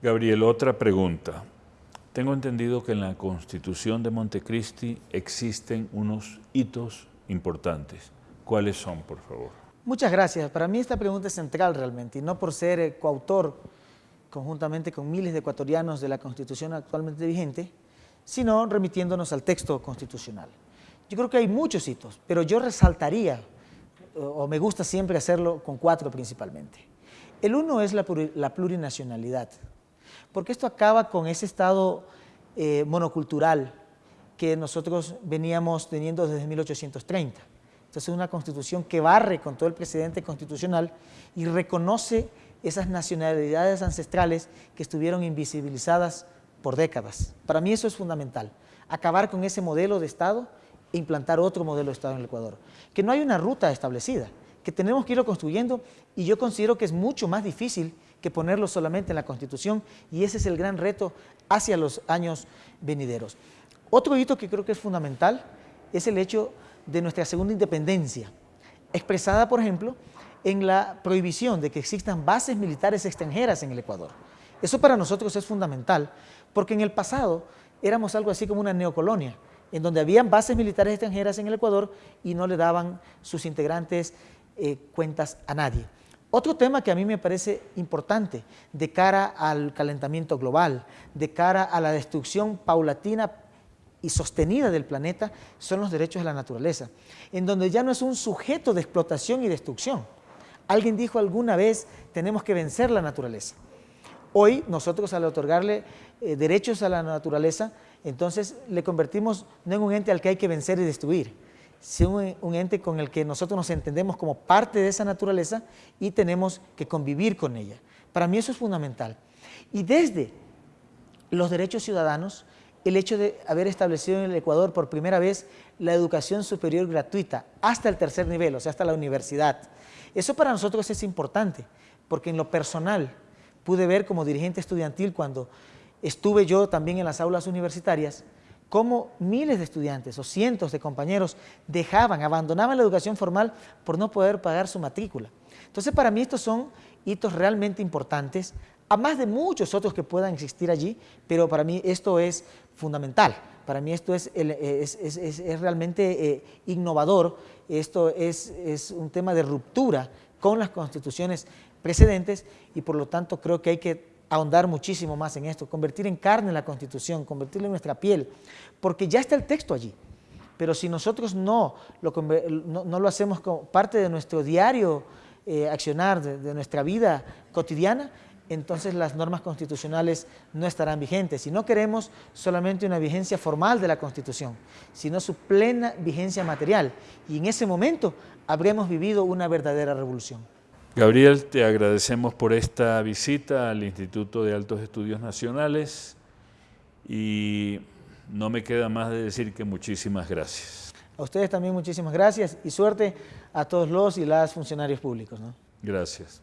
Gabriel, otra pregunta. Tengo entendido que en la Constitución de Montecristi existen unos hitos importantes. ¿Cuáles son, por favor? Muchas gracias. Para mí esta pregunta es central realmente, y no por ser eh, coautor conjuntamente con miles de ecuatorianos de la Constitución actualmente vigente, sino remitiéndonos al texto constitucional. Yo creo que hay muchos hitos, pero yo resaltaría, o me gusta siempre hacerlo con cuatro principalmente. El uno es la, plurinacionalidad, porque esto acaba con ese estado eh, monocultural que nosotros veníamos teniendo desde 1830. Entonces es una constitución que barre con todo el precedente constitucional y reconoce esas nacionalidades ancestrales que estuvieron invisibilizadas por décadas. Para mí eso es fundamental, acabar con ese modelo de Estado e implantar otro modelo de Estado en el Ecuador. Que no hay una ruta establecida, que tenemos que irlo construyendo y yo considero que es mucho más difícil que ponerlo solamente en la Constitución y ese es el gran reto hacia los años venideros. Otro hito que creo que es fundamental es el hecho de nuestra segunda independencia, expresada, por ejemplo, en la prohibición de que existan bases militares extranjeras en el Ecuador. Eso para nosotros es fundamental, porque en el pasado éramos algo así como una neocolonia, en donde habían bases militares extranjeras en el Ecuador y no le daban sus integrantes eh, cuentas a nadie. Otro tema que a mí me parece importante de cara al calentamiento global, de cara a la destrucción paulatina y sostenida del planeta, son los derechos de la naturaleza, en donde ya no es un sujeto de explotación y destrucción. Alguien dijo alguna vez, tenemos que vencer la naturaleza. Hoy nosotros al otorgarle eh, derechos a la naturaleza, entonces le convertimos no en un ente al que hay que vencer y destruir, sino en un ente con el que nosotros nos entendemos como parte de esa naturaleza y tenemos que convivir con ella. Para mí eso es fundamental. Y desde los derechos ciudadanos, el hecho de haber establecido en el Ecuador por primera vez la educación superior gratuita hasta el tercer nivel, o sea, hasta la universidad. Eso para nosotros es importante, porque en lo personal pude ver como dirigente estudiantil cuando estuve yo también en las aulas universitarias, cómo miles de estudiantes o cientos de compañeros dejaban, abandonaban la educación formal por no poder pagar su matrícula. Entonces para mí estos son hitos realmente importantes, a más de muchos otros que puedan existir allí, pero para mí esto es fundamental. Para mí esto es, realmente eh, innovador, esto es, es un tema de ruptura con las constituciones precedentes y por lo tanto creo que hay que ahondar muchísimo más en esto, convertir en carne la Constitución, convertirla en nuestra piel, porque ya está el texto allí. Pero si nosotros no lo, no, lo hacemos como parte de nuestro diario eh, accionar, de, nuestra vida cotidiana, entonces las normas constitucionales no estarán vigentes. Si no queremos solamente una vigencia formal de la Constitución, sino su plena vigencia material. Y en ese momento habremos vivido una verdadera revolución. Gabriel, te agradecemos por esta visita al Instituto de Altos Estudios Nacionales y no me queda más de decir que muchísimas gracias. A ustedes también muchísimas gracias y suerte a todos los y las funcionarios públicos. Gracias.